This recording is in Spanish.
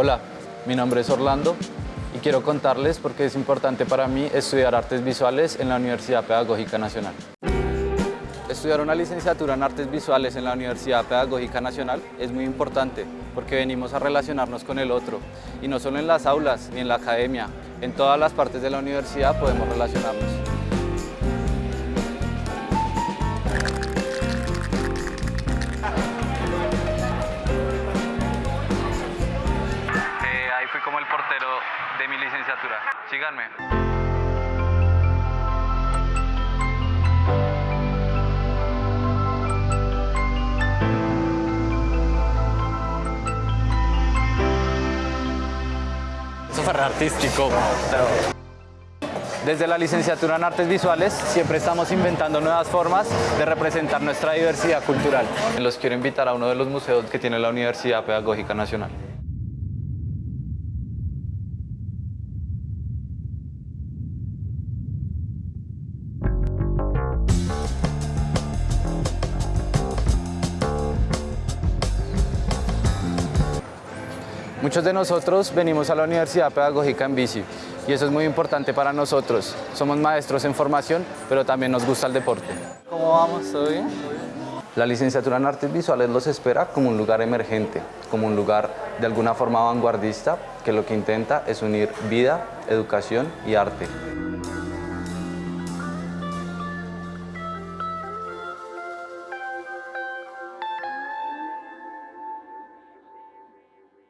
Hola, mi nombre es Orlando y quiero contarles por qué es importante para mí estudiar artes visuales en la Universidad Pedagógica Nacional. Estudiar una licenciatura en artes visuales en la Universidad Pedagógica Nacional es muy importante porque venimos a relacionarnos con el otro y no solo en las aulas ni en la academia, en todas las partes de la universidad podemos relacionarnos. Fui como el portero de mi licenciatura. Síganme. Eso fue re artístico. Desde la licenciatura en artes visuales siempre estamos inventando nuevas formas de representar nuestra diversidad cultural. Los quiero invitar a uno de los museos que tiene la Universidad Pedagógica Nacional. Muchos de nosotros venimos a la Universidad Pedagógica en bici y eso es muy importante para nosotros. Somos maestros en formación, pero también nos gusta el deporte. ¿Cómo vamos? ¿Todo bien? La licenciatura en artes visuales los espera como un lugar emergente, como un lugar de alguna forma vanguardista que lo que intenta es unir vida, educación y arte.